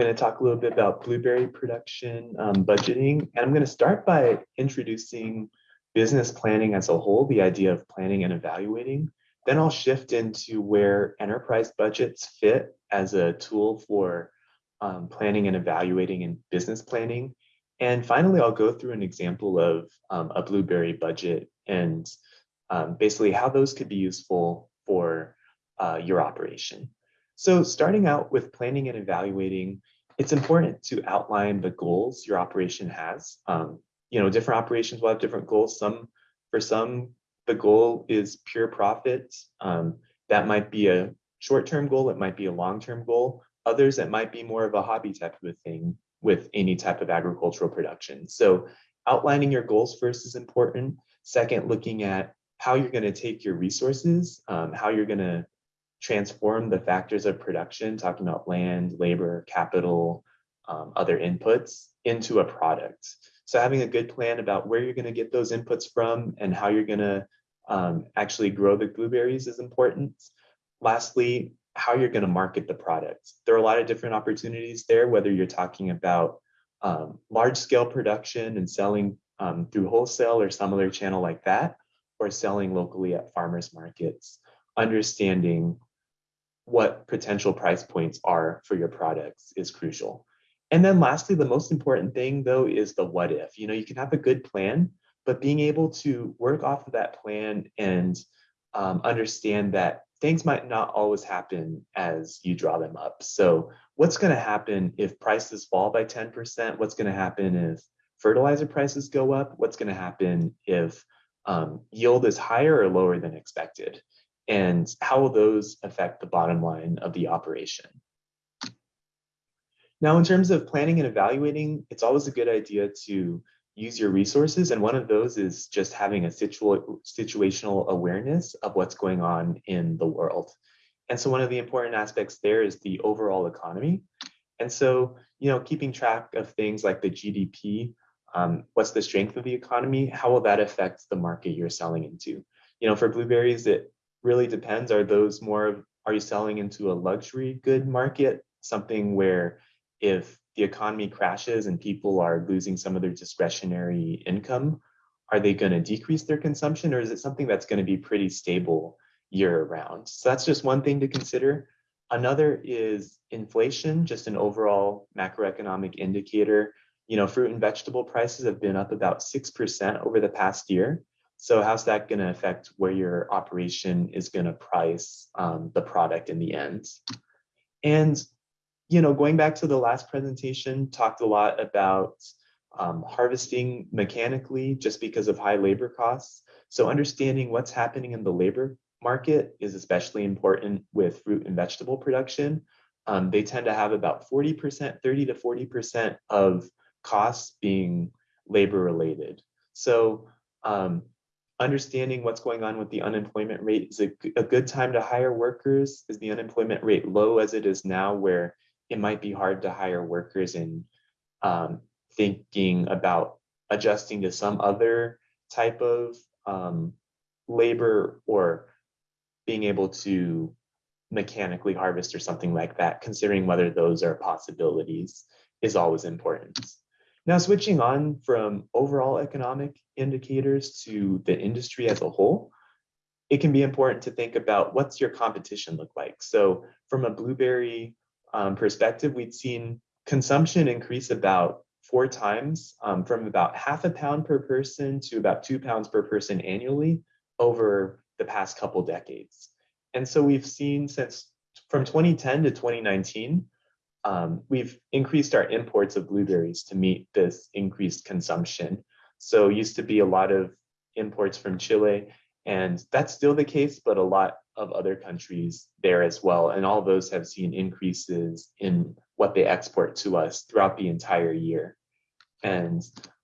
going to talk a little bit about blueberry production um, budgeting, and I'm going to start by introducing business planning as a whole, the idea of planning and evaluating. Then I'll shift into where enterprise budgets fit as a tool for um, planning and evaluating and business planning. And finally, I'll go through an example of um, a Blueberry budget and um, basically how those could be useful for uh, your operation. So starting out with planning and evaluating, it's important to outline the goals your operation has. Um, you know, different operations will have different goals. Some, for some, the goal is pure profit. Um, that might be a short-term goal. It might be a long-term goal. Others, it might be more of a hobby type of a thing with any type of agricultural production. So outlining your goals first is important. Second, looking at how you're going to take your resources, um, how you're going to transform the factors of production, talking about land, labor, capital, um, other inputs into a product. So having a good plan about where you're going to get those inputs from and how you're going to um, actually grow the blueberries is important. Lastly, how you're going to market the product. There are a lot of different opportunities there, whether you're talking about um, large scale production and selling um, through wholesale or some other channel like that, or selling locally at farmers markets, understanding what potential price points are for your products is crucial. And then lastly, the most important thing though is the what if. You know, you can have a good plan, but being able to work off of that plan and um, understand that things might not always happen as you draw them up. So what's going to happen if prices fall by 10%? What's going to happen if fertilizer prices go up? What's going to happen if um, yield is higher or lower than expected? And how will those affect the bottom line of the operation? Now, in terms of planning and evaluating, it's always a good idea to use your resources. And one of those is just having a situ situational awareness of what's going on in the world. And so one of the important aspects there is the overall economy. And so, you know, keeping track of things like the GDP, um, what's the strength of the economy, how will that affect the market you're selling into? You know, for blueberries, it really depends. Are those more of, are you selling into a luxury good market, something where if the economy crashes and people are losing some of their discretionary income, are they going to decrease their consumption or is it something that's going to be pretty stable year round? So that's just one thing to consider. Another is inflation, just an overall macroeconomic indicator. You know, fruit and vegetable prices have been up about 6% over the past year. So how's that going to affect where your operation is going to price um, the product in the end? And you know, going back to the last presentation, talked a lot about um, harvesting mechanically just because of high labor costs. So understanding what's happening in the labor market is especially important with fruit and vegetable production. Um, they tend to have about 40%, 30 to 40% of costs being labor related. So um, understanding what's going on with the unemployment rate is a, a good time to hire workers. Is the unemployment rate low as it is now where it might be hard to hire workers and um, thinking about adjusting to some other type of um, labor or being able to mechanically harvest or something like that, considering whether those are possibilities is always important. Now switching on from overall economic indicators to the industry as a whole, it can be important to think about what's your competition look like. So from a blueberry um, perspective, we'd seen consumption increase about four times um, from about half a pound per person to about two pounds per person annually over the past couple decades. And so we've seen since from 2010 to 2019, um, we've increased our imports of blueberries to meet this increased consumption. So used to be a lot of imports from Chile, and that's still the case, but a lot of other countries there as well. And all those have seen increases in what they export to us throughout the entire year. And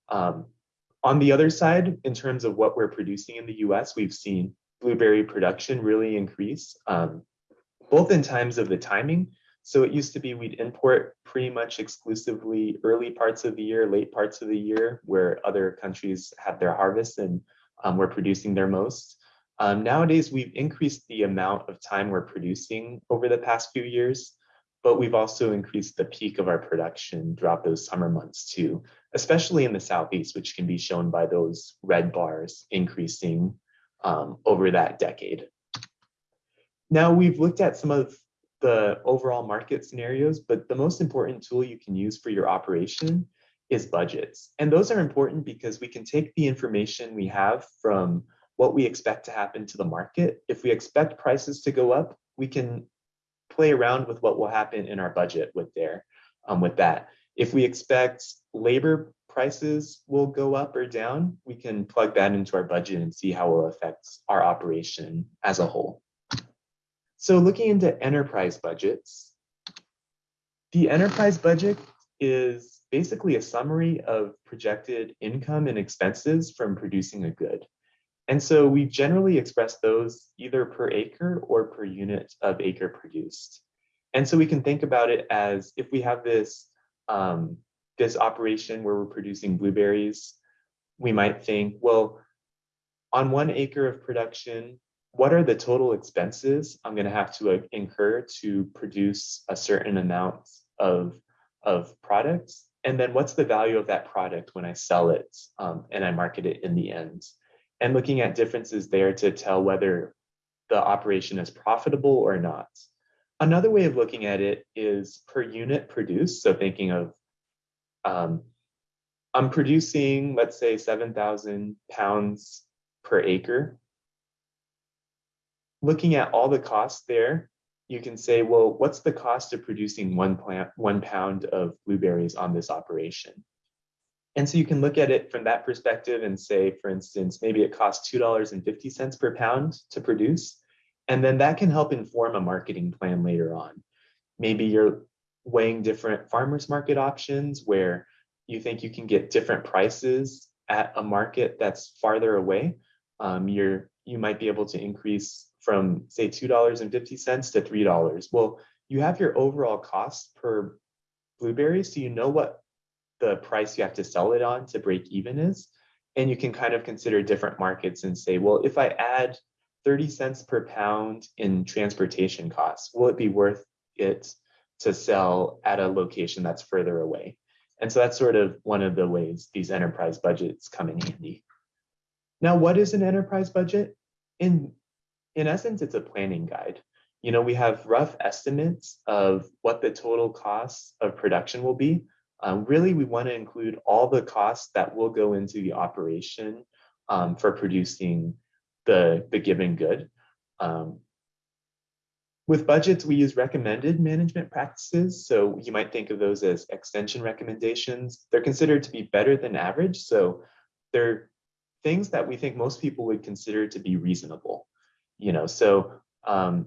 um, on the other side, in terms of what we're producing in the US, we've seen blueberry production really increase, um, both in times of the timing. So it used to be we'd import pretty much exclusively early parts of the year, late parts of the year, where other countries had their harvest and um, we're producing their most. Um, nowadays, we've increased the amount of time we're producing over the past few years, but we've also increased the peak of our production throughout those summer months too, especially in the southeast, which can be shown by those red bars increasing um, over that decade. Now we've looked at some of the overall market scenarios, but the most important tool you can use for your operation is budgets. And those are important because we can take the information we have from what we expect to happen to the market. If we expect prices to go up, we can play around with what will happen in our budget with there, um, with that. If we expect labor prices will go up or down, we can plug that into our budget and see how it will affect our operation as a whole. So looking into enterprise budgets, the enterprise budget is basically a summary of projected income and expenses from producing a good. And so we generally express those either per acre or per unit of acre produced. And so we can think about it as if we have this, um, this operation where we're producing blueberries, we might think, well, on one acre of production, what are the total expenses I'm going to have to incur to produce a certain amount of, of products? And then what's the value of that product when I sell it um, and I market it in the end? And looking at differences there to tell whether the operation is profitable or not. Another way of looking at it is per unit produced. So thinking of, um, I'm producing, let's say 7,000 pounds per acre looking at all the costs there, you can say, well, what's the cost of producing one plant, one pound of blueberries on this operation? And so you can look at it from that perspective and say, for instance, maybe it costs $2.50 per pound to produce. And then that can help inform a marketing plan later on. Maybe you're weighing different farmers market options where you think you can get different prices at a market that's farther away. Um, you're, you might be able to increase from say $2.50 to $3. Well, you have your overall cost per blueberry, so you know what the price you have to sell it on to break even is. And you can kind of consider different markets and say, well, if I add 30 cents per pound in transportation costs, will it be worth it to sell at a location that's further away? And so that's sort of one of the ways these enterprise budgets come in handy. Now, what is an enterprise budget? In in essence, it's a planning guide. You know, we have rough estimates of what the total cost of production will be. Um, really, we want to include all the costs that will go into the operation um, for producing the, the given good. Um, with budgets, we use recommended management practices. So you might think of those as extension recommendations. They're considered to be better than average. So they're things that we think most people would consider to be reasonable you know, so um,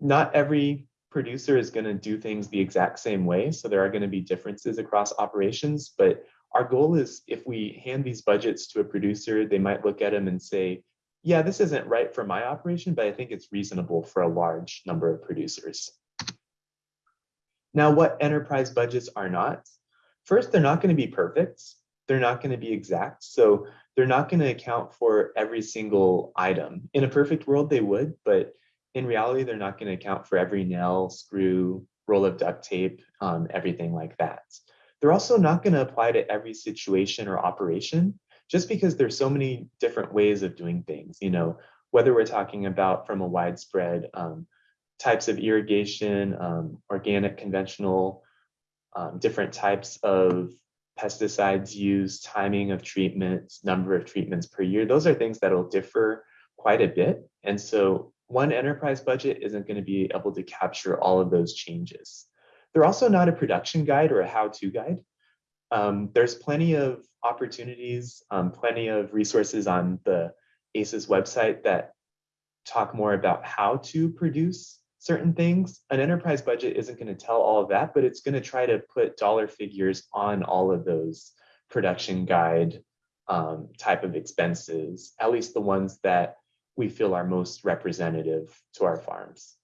not every producer is going to do things the exact same way. So there are going to be differences across operations, but our goal is if we hand these budgets to a producer, they might look at them and say, yeah, this isn't right for my operation, but I think it's reasonable for a large number of producers. Now, what enterprise budgets are not? First, they're not going to be perfect. They're not going to be exact. So they're not going to account for every single item. In a perfect world, they would, but in reality, they're not going to account for every nail, screw, roll of duct tape, um, everything like that. They're also not going to apply to every situation or operation, just because there's so many different ways of doing things. You know, whether we're talking about from a widespread um, types of irrigation, um, organic, conventional, um, different types of pesticides used, timing of treatments, number of treatments per year, those are things that will differ quite a bit. And so one enterprise budget isn't going to be able to capture all of those changes. They're also not a production guide or a how-to guide. Um, there's plenty of opportunities, um, plenty of resources on the ACES website that talk more about how to produce certain things. An enterprise budget isn't going to tell all of that, but it's going to try to put dollar figures on all of those production guide um, type of expenses, at least the ones that we feel are most representative to our farms.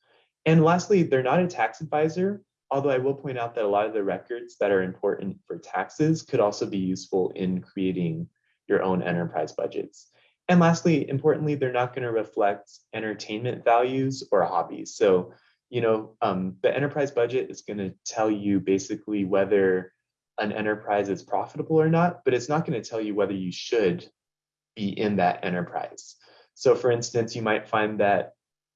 And lastly, they're not a tax advisor, although I will point out that a lot of the records that are important for taxes could also be useful in creating your own enterprise budgets. And lastly, importantly, they're not going to reflect entertainment values or hobbies. So you know, um, the enterprise budget is going to tell you basically whether an enterprise is profitable or not, but it's not going to tell you whether you should be in that enterprise. So for instance, you might find that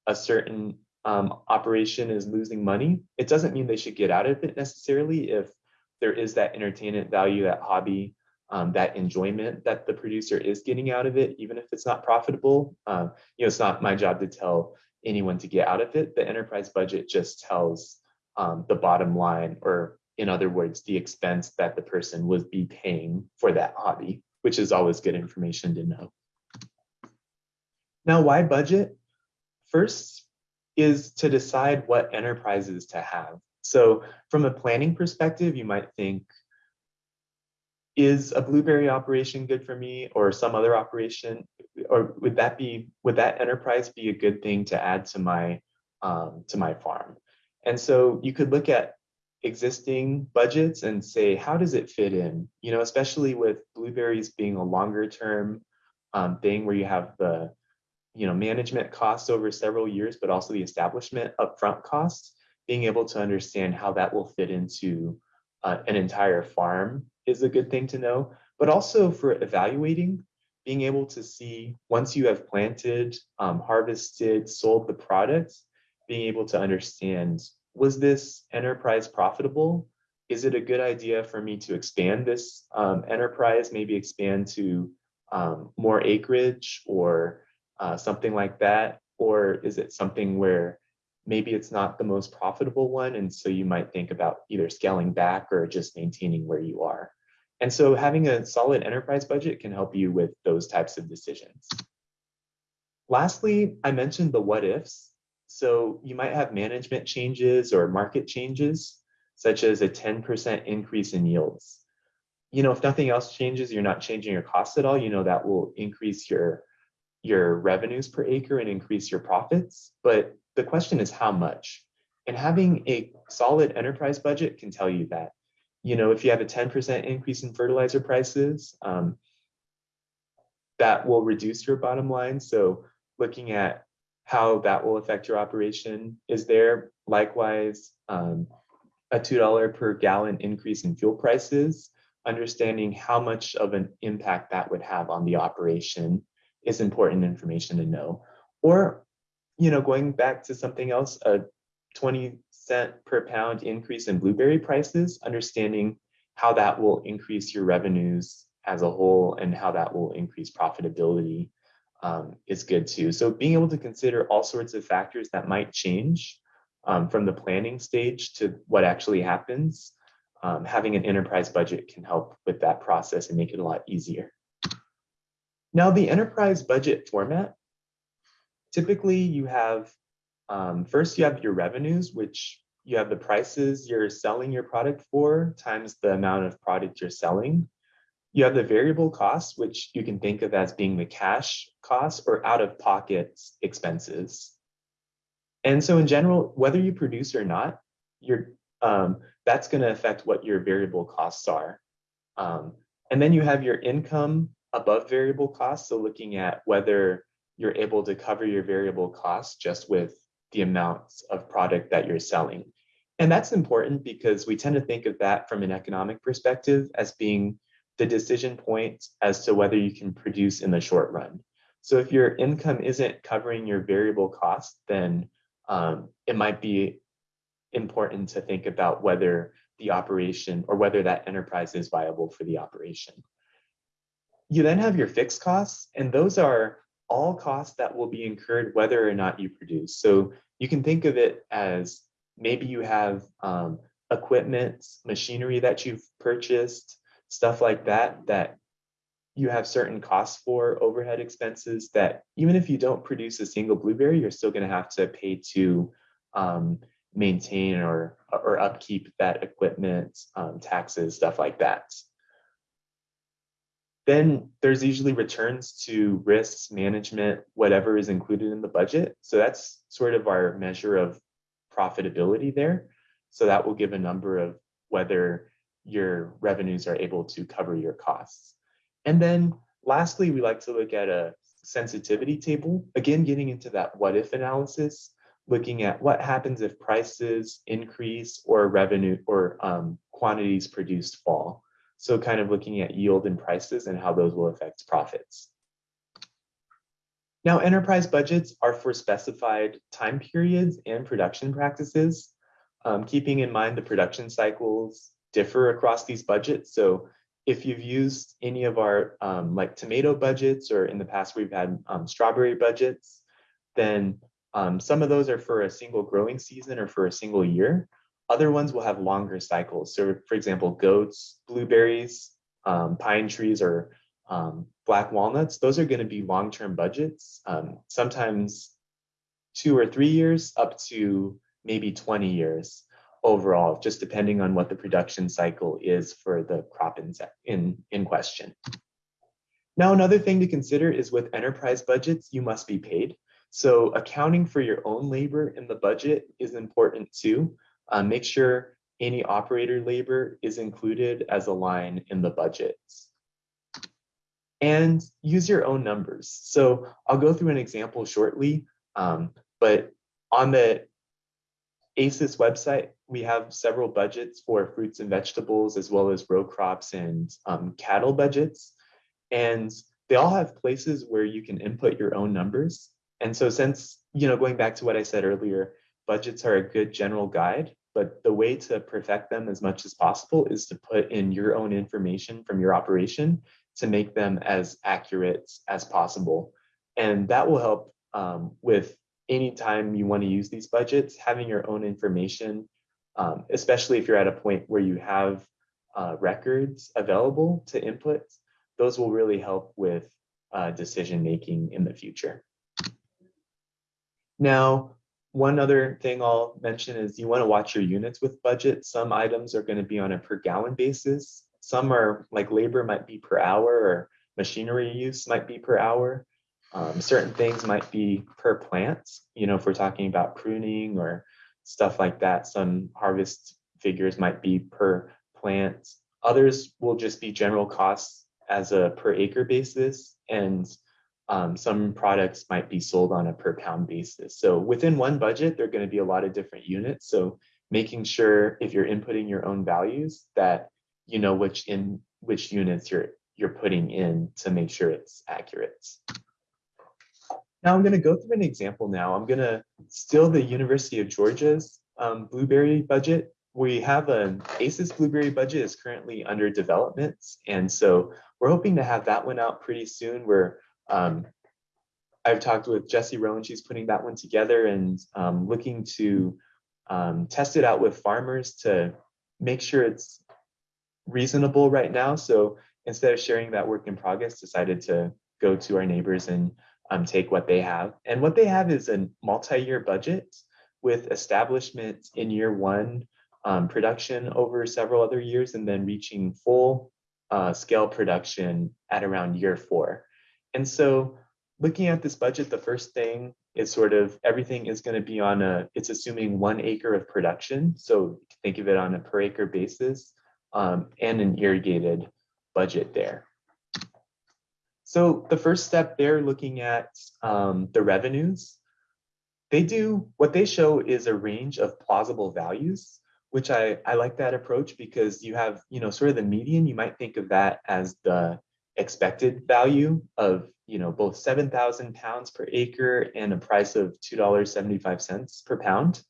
a certain um, operation is losing money. It doesn't mean they should get out of it necessarily if there is that entertainment value, that hobby, um, that enjoyment that the producer is getting out of it, even if it's not profitable. Um, you know, it's not my job to tell anyone to get out of it. The enterprise budget just tells um, the bottom line, or in other words, the expense that the person would be paying for that hobby, which is always good information to know. Now, why budget? First is to decide what enterprises to have. So from a planning perspective, you might think, is a blueberry operation good for me or some other operation? Or would that be would that enterprise be a good thing to add to my um, to my farm? And so you could look at existing budgets and say how does it fit in? You know especially with blueberries being a longer term um, thing where you have the you know management costs over several years but also the establishment upfront costs being able to understand how that will fit into uh, an entire farm is a good thing to know, but also for evaluating, being able to see once you have planted, um, harvested, sold the product, being able to understand, was this enterprise profitable? Is it a good idea for me to expand this um, enterprise, maybe expand to um, more acreage or uh, something like that? Or is it something where maybe it's not the most profitable one. And so you might think about either scaling back or just maintaining where you are. And so having a solid enterprise budget can help you with those types of decisions. Lastly, I mentioned the what ifs. So you might have management changes or market changes, such as a 10% increase in yields. You know, if nothing else changes, you're not changing your costs at all, you know, that will increase your, your revenues per acre and increase your profits. But the question is how much? And having a solid enterprise budget can tell you that. You know, if you have a 10% increase in fertilizer prices, um, that will reduce your bottom line. So looking at how that will affect your operation is there. Likewise, um, a $2 per gallon increase in fuel prices, understanding how much of an impact that would have on the operation is important information to know. Or you know, going back to something else, a 20 cent per pound increase in blueberry prices, understanding how that will increase your revenues as a whole and how that will increase profitability um, is good too. So being able to consider all sorts of factors that might change um, from the planning stage to what actually happens, um, having an enterprise budget can help with that process and make it a lot easier. Now the enterprise budget format typically you have, um, first you have your revenues, which you have the prices you're selling your product for times the amount of product you're selling. You have the variable costs, which you can think of as being the cash costs or out of pocket expenses. And so in general, whether you produce or not, you're, um, that's going to affect what your variable costs are. Um, and then you have your income above variable costs. So looking at whether you're able to cover your variable costs just with the amounts of product that you're selling. And that's important because we tend to think of that from an economic perspective as being the decision point as to whether you can produce in the short run. So if your income isn't covering your variable costs, then um, it might be important to think about whether the operation or whether that enterprise is viable for the operation. You then have your fixed costs, and those are all costs that will be incurred whether or not you produce. So you can think of it as maybe you have um, equipment, machinery that you've purchased, stuff like that, that you have certain costs for overhead expenses that even if you don't produce a single blueberry, you're still going to have to pay to um, maintain or, or upkeep that equipment, um, taxes, stuff like that. Then there's usually returns to risks management, whatever is included in the budget. So that's sort of our measure of profitability there. So that will give a number of whether your revenues are able to cover your costs. And then lastly, we like to look at a sensitivity table, again, getting into that what if analysis. looking at what happens if prices increase or revenue or um, quantities produced fall. So kind of looking at yield and prices and how those will affect profits. Now, enterprise budgets are for specified time periods and production practices, um, keeping in mind the production cycles differ across these budgets. So if you've used any of our um, like tomato budgets or in the past we've had um, strawberry budgets, then um, some of those are for a single growing season or for a single year. Other ones will have longer cycles. So for example, goats, blueberries, um, pine trees, or um, black walnuts, those are going to be long-term budgets, um, sometimes two or three years up to maybe 20 years overall, just depending on what the production cycle is for the crop in, in, in question. Now, another thing to consider is with enterprise budgets, you must be paid. So accounting for your own labor in the budget is important too. Uh, make sure any operator labor is included as a line in the budgets and use your own numbers. So I'll go through an example shortly, um, but on the ACES website, we have several budgets for fruits and vegetables, as well as row crops and um, cattle budgets. And they all have places where you can input your own numbers. And so since, you know, going back to what I said earlier, budgets are a good general guide, but the way to perfect them as much as possible is to put in your own information from your operation to make them as accurate as possible. And that will help um, with anytime you want to use these budgets, having your own information, um, especially if you're at a point where you have uh, records available to input, those will really help with uh, decision making in the future. Now, one other thing I'll mention is you want to watch your units with budget. Some items are going to be on a per gallon basis. Some are like labor might be per hour or machinery use might be per hour. Um, certain things might be per plant, you know, if we're talking about pruning or stuff like that, some harvest figures might be per plant. Others will just be general costs as a per acre basis and um, some products might be sold on a per pound basis. So within one budget, there are going to be a lot of different units. So making sure if you're inputting your own values that you know which in which units you're you're putting in to make sure it's accurate. Now I'm going to go through an example now. I'm going to steal the University of Georgia's um, Blueberry budget. We have an ACES Blueberry budget is currently under development. And so we're hoping to have that one out pretty soon. We're um, I've talked with Jessie Rowan, she's putting that one together and um, looking to um, test it out with farmers to make sure it's reasonable right now. So instead of sharing that work in progress, decided to go to our neighbors and um, take what they have. And what they have is a multi-year budget with establishment in year one, um, production over several other years, and then reaching full uh, scale production at around year four. And so looking at this budget, the first thing is sort of everything is going to be on a, it's assuming one acre of production. So think of it on a per acre basis um, and an irrigated budget there. So the first step they're looking at um, the revenues. They do, what they show is a range of plausible values, which I, I like that approach because you have, you know, sort of the median, you might think of that as the expected value of, you know, both 7,000 pounds per acre and a price of $2.75 per pound.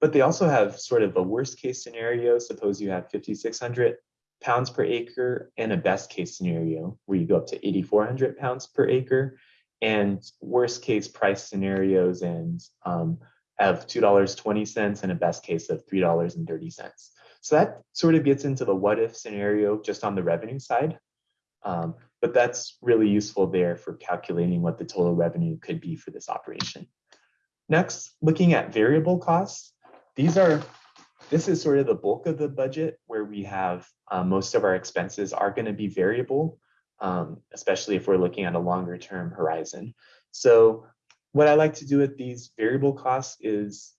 But they also have sort of a worst case scenario. Suppose you have 5,600 pounds per acre and a best case scenario where you go up to 8,400 pounds per acre and worst case price scenarios and um, of $2.20 and a best case of $3.30. So that sort of gets into the what if scenario just on the revenue side. Um, but that's really useful there for calculating what the total revenue could be for this operation. Next, looking at variable costs. These are, this is sort of the bulk of the budget where we have uh, most of our expenses are going to be variable, um, especially if we're looking at a longer term horizon. So what I like to do with these variable costs is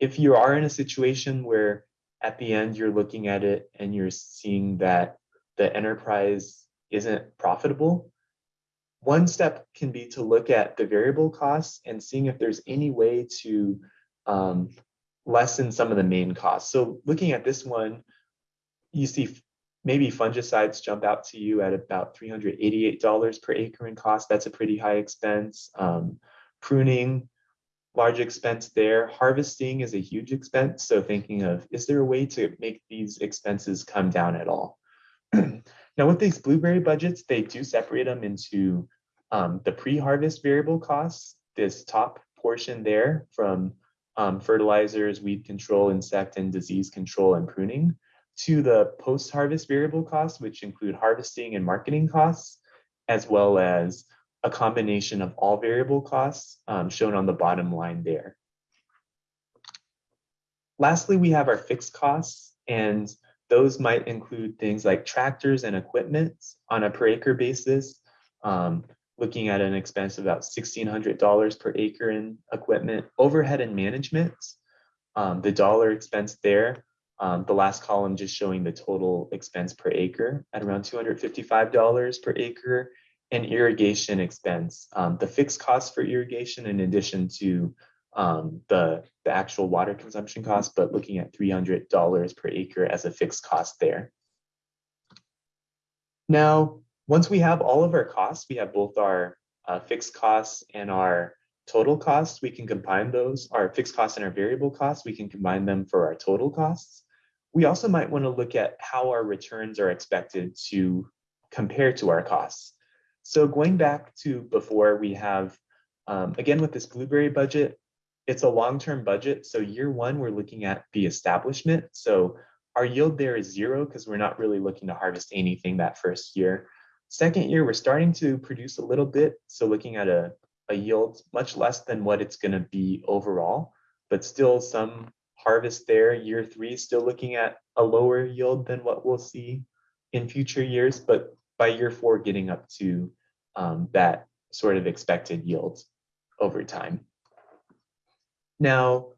if you are in a situation where at the end you're looking at it and you're seeing that the enterprise isn't profitable, one step can be to look at the variable costs and seeing if there's any way to um, lessen some of the main costs. So looking at this one, you see maybe fungicides jump out to you at about $388 per acre in cost. That's a pretty high expense. Um, pruning, large expense there. Harvesting is a huge expense. So thinking of, is there a way to make these expenses come down at all? now with these blueberry budgets, they do separate them into um, the pre-harvest variable costs, this top portion there from um, fertilizers, weed control, insect and disease control, and pruning, to the post-harvest variable costs, which include harvesting and marketing costs, as well as a combination of all variable costs um, shown on the bottom line there. Lastly, we have our fixed costs, and those might include things like tractors and equipment on a per acre basis, um, looking at an expense of about $1,600 per acre in equipment. Overhead and management, um, the dollar expense there, um, the last column just showing the total expense per acre at around $255 per acre. And irrigation expense, um, the fixed cost for irrigation in addition to um, the, the actual water consumption cost, but looking at $300 per acre as a fixed cost there. Now, once we have all of our costs, we have both our uh, fixed costs and our total costs. We can combine those, our fixed costs and our variable costs, we can combine them for our total costs. We also might want to look at how our returns are expected to compare to our costs. So going back to before, we have, um, again, with this blueberry budget, it's a long-term budget. So year one, we're looking at the establishment. So our yield there is zero because we're not really looking to harvest anything that first year. Second year, we're starting to produce a little bit. So looking at a, a yield much less than what it's going to be overall, but still some harvest there. Year three, still looking at a lower yield than what we'll see in future years. But by year four, getting up to um, that sort of expected yield over time. Now,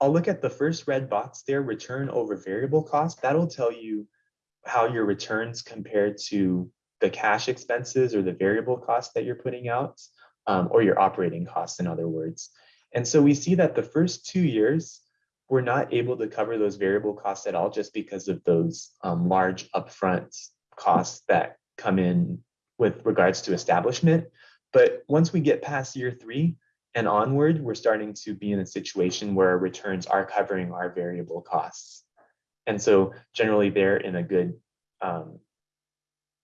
I'll look at the first red box there, return over variable cost. That'll tell you how your returns compare to the cash expenses or the variable costs that you're putting out, um, or your operating costs, in other words. And so we see that the first two years, we're not able to cover those variable costs at all just because of those um, large upfront costs that come in with regards to establishment. But once we get past year three and onward, we're starting to be in a situation where our returns are covering our variable costs. And so generally they're in a good um,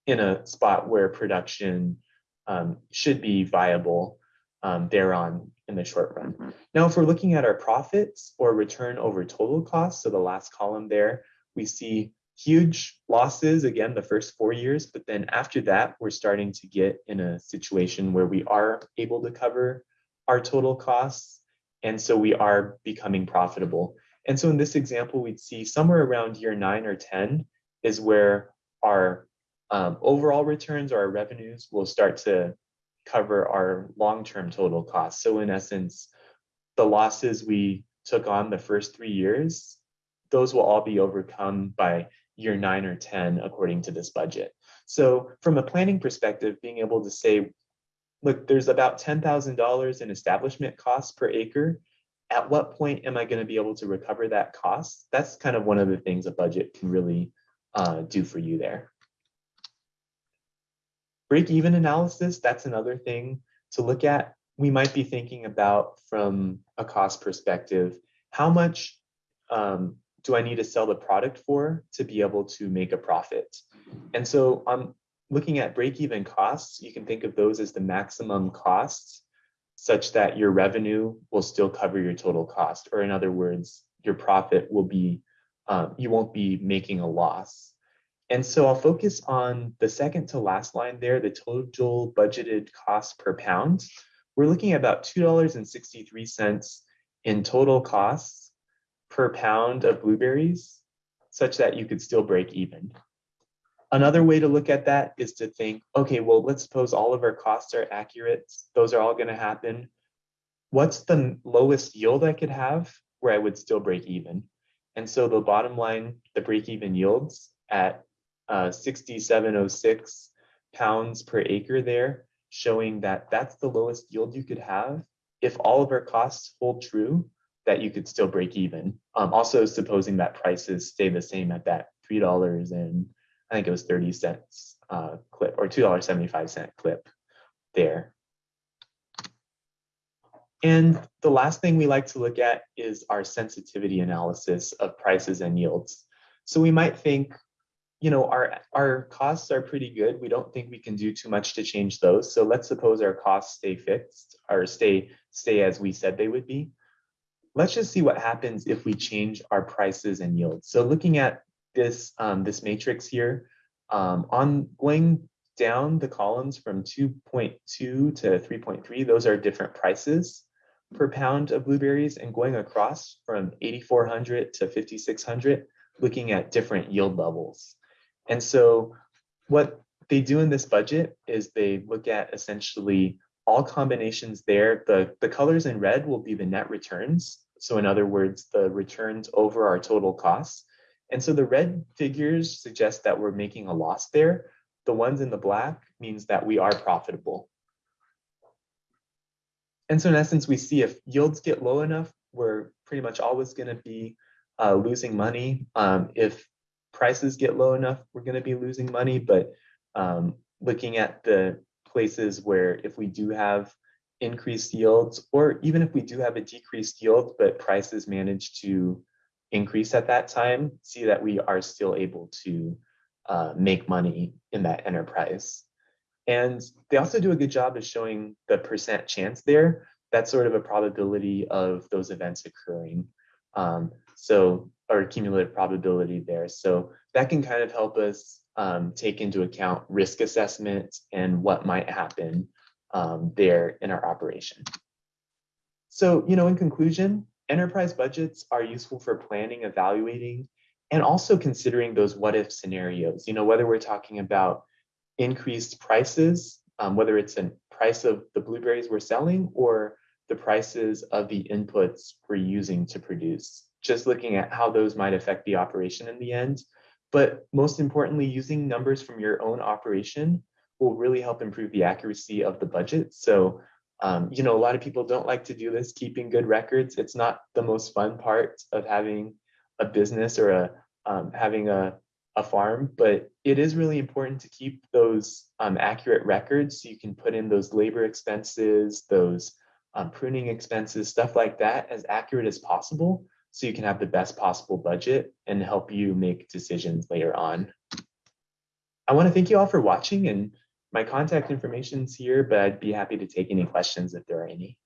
in a spot where production um, should be viable um, thereon in the short run. Now, if we're looking at our profits or return over total costs, so the last column there, we see huge losses again the first four years, but then after that, we're starting to get in a situation where we are able to cover our total costs. And so we are becoming profitable. And so in this example, we'd see somewhere around year nine or 10 is where our um, overall returns or our revenues will start to cover our long-term total costs. So in essence, the losses we took on the first three years, those will all be overcome by year nine or 10 according to this budget. So from a planning perspective, being able to say, look, there's about $10,000 in establishment costs per acre. At what point am I going to be able to recover that cost? That's kind of one of the things a budget can really uh, do for you there. Break-even analysis, that's another thing to look at. We might be thinking about from a cost perspective, how much um, do I need to sell the product for to be able to make a profit? And so I'm looking at break-even costs. You can think of those as the maximum costs such that your revenue will still cover your total cost. Or in other words, your profit will be, um, you won't be making a loss. And so I'll focus on the second to last line there, the total budgeted cost per pound. We're looking at about $2.63 in total costs per pound of blueberries, such that you could still break even. Another way to look at that is to think, okay, well, let's suppose all of our costs are accurate. Those are all going to happen. What's the lowest yield I could have where I would still break even? And so the bottom line, the break even yields at uh, 6706 pounds per acre there, showing that that's the lowest yield you could have. If all of our costs hold true, that you could still break even. Um, also supposing that prices stay the same at that $3 and I think it was 30 cents uh, clip or $2.75 clip there. And the last thing we like to look at is our sensitivity analysis of prices and yields. So we might think, you know, our, our costs are pretty good. We don't think we can do too much to change those. So let's suppose our costs stay fixed or stay, stay as we said they would be. Let's just see what happens if we change our prices and yields. So looking at this, um, this matrix here, um, on going down the columns from 2.2 to 3.3, those are different prices per pound of blueberries and going across from 8,400 to 5,600, looking at different yield levels. And so what they do in this budget is they look at essentially all combinations there. The, the colors in red will be the net returns. So in other words, the returns over our total costs. And so the red figures suggest that we're making a loss there. The ones in the black means that we are profitable. And so in essence, we see if yields get low enough, we're pretty much always going to be uh, losing money. Um, if prices get low enough, we're going to be losing money. But um, looking at the places where if we do have increased yields, or even if we do have a decreased yield, but prices manage to increase at that time, see that we are still able to uh, make money in that enterprise. And they also do a good job of showing the percent chance there. That's sort of a probability of those events occurring. Um, so, or cumulative probability there. So that can kind of help us um, take into account risk assessment and what might happen um, there in our operation. So, you know, in conclusion, enterprise budgets are useful for planning, evaluating, and also considering those what if scenarios, you know, whether we're talking about increased prices, um, whether it's a price of the blueberries we're selling or the prices of the inputs we're using to produce, just looking at how those might affect the operation in the end. But most importantly, using numbers from your own operation will really help improve the accuracy of the budget. So, um, you know, a lot of people don't like to do this, keeping good records. It's not the most fun part of having a business or a um, having a a farm, but it is really important to keep those um, accurate records so you can put in those labor expenses, those um, pruning expenses, stuff like that as accurate as possible so you can have the best possible budget and help you make decisions later on. I want to thank you all for watching and my contact information is here, but I'd be happy to take any questions if there are any.